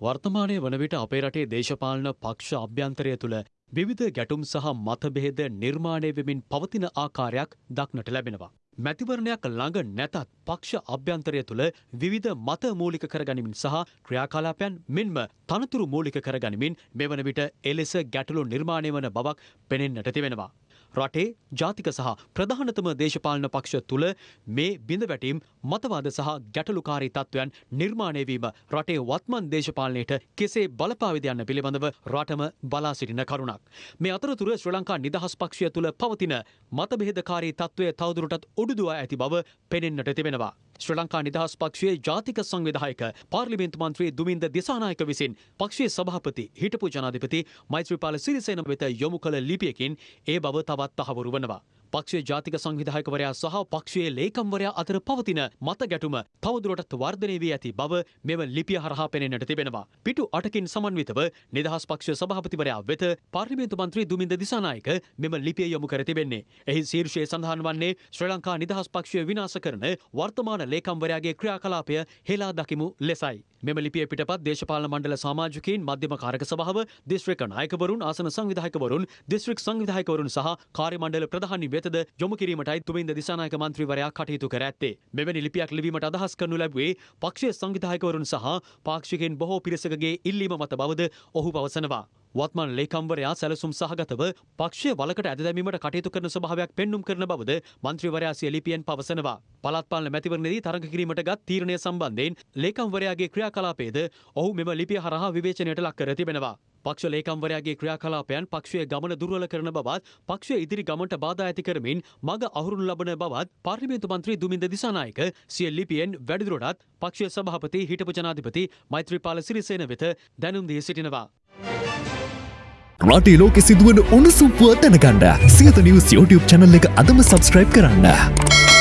වර්තමානය වන විට අපේ රටේ දේශපාලන පක්ෂ අභ්‍යන්තරය තුළ විවිධ ගැටුම් සහ මතභේද නිර්මාණය වෙමින් පවතින ආකාරයක් දක්නට ලැබෙනවා. මැතිවරණයක් ළඟ නැතත් පක්ෂ අභ්‍යන්තරය තුළ විවිධ මත මූලික කරගනිමින් සහ ක්‍රියාකාලාපයන් මෙන්ම තනතුරු මූලික කරගනිමින් මෙවන විට එලෙස ගැටලු නිර්මාණය වන බවක් පෙනෙන්නට තිබෙනවා. රටේ ජාතික සහ ප්‍රධානතම දේශපාලන පක්ෂ තුළ මේ බිඳවැටීම් මතවාද සහ ගැටලුකාරී තත්ත්වයන් නිර්මාණයවීම රටේ වත්මන් දේශපාලනයට කෙසේ බලපාවිද යන්න පිළිබඳව රටම බලා සිටින කරුණක්. මේ අතරතුර ශ්‍ර ලංකා නිදහස් පක්ෂය තුළ පවතින මතබෙහෙදකාරී තත්ත්වය තවදුරටත් උඩුදුවා ඇති බව පෙනෙන්නට තිබෙනවා. ශ්‍ර ලංකා නිදහස් පක්ෂයේ ජාතික සංවිධායක පාර්ලිමේන්තු මන්ත්‍රී දුමින්ද දිසානායක විසින් පක්ෂයේ සභාපති හිටපු ජනාධිපති මෛත්‍රීපාල සිරිසේන වෙත යොමු කළ ලිපියකින් ඒ බව තවත් තහවුරු වනවා. පක්ෂයේ ජාතික සංවිධායකවරයා සහ පක්ෂයේ ලේකම්වරයා අතර පවතින මත ගැටුම තවදුරටත් වර්ධනය වී ඇති බව මෙම ලිපිය හරහා පෙනෙන්නට තිබෙනවා. පිටු අටකින් සමන්විතව නිදහස් පක්ෂ සභාපතිවරයා වෙත පාර්ලිමේන්තු මන්ත්‍රී දුමින්ද දිසානායක මෙම ලිපිය යොමු කර තිබෙන්නේ. එහි ශීර්ෂයේ සඳහන් වන්නේ ශ්‍රී ලංකා නිදහස් පක්ෂය විනාශ කරන වර්තමාන ලේකම්වරයාගේ ක්‍රියාකලාපය හෙලා දකිමු ලෙසයි. මෙම ලිපිය පිටපත් දේශපාලන මණ්ඩල සමාජිකයින් මධ්‍යම කාරක සභාව දිස්ත්‍රික් නායකවරුන් ආසන සංවිධායකවරුන් දිස්ත්‍රික් සංවිධායකවරුන් සහ කාර්ය මණ්ඩල ප්‍රධානි වෙතද යොමු කිරීමටයි තුමින්ද දිසානායක මන්ත්‍රීවරයා කටයුතු කර ඇත්තේ. මෙවැනි ලිපියක් ලිවීමට අදහස් කරනු ලැබුවේ පක්ෂයේ සංවිධායකවරුන් සහ පාක්ෂිකයින් බොහෝ පිරිසකගේ ඉල්ලීම මත බවද ඔහු පවසනවා. වත්මන් ලේකම්වරයා සැලසුම් සහගතව පක්ෂය වලකට ඇද දැමීමට කටයුතු කරන ස්වභාවයක් පෙන්නුම් කරන බවද මන්ත්‍රීවරයා සිය ලිපියෙන් පවසනවා. පළාත් පාලන මැතිවරණයේදී තරඟ කිරීමට ගත් තීරණය සම්බන්ධයෙන් ලේකම්වරයාගේ ක්‍රියාකලාපයද ඔහු මෙම ලිපිය හරහා විවේචනයට ලක් කර තිබෙනවා. පක්ෂ ලේකම්වරයාගේ ක්‍රියාකලාපයන් පක්ෂයේ ගමන දුර්වල කරන බවත් පක්ෂය ඉදිරි ගමන්ට බාධා ඇති කරමින් මග අහුරුණු ලබන බවත් පාර්ලිමේන්තු මන්ත්‍රී දුමින්ද දිසානායක සිය ලිපියෙන් වැඩිදුරටත් පක්ෂයේ සභාපති හිටපු ජනාධිපති මෛත්‍රීපාල සිරිසේන වෙත දැනුම් දී සිටිනවා. රටේ ලෝකෙ සිදුවන උණුසුම් පුවත් දැනගන්න සියත නිවස් YouTube චැනල් එක අදම සබස්ක්‍රයිබ් කරන්න.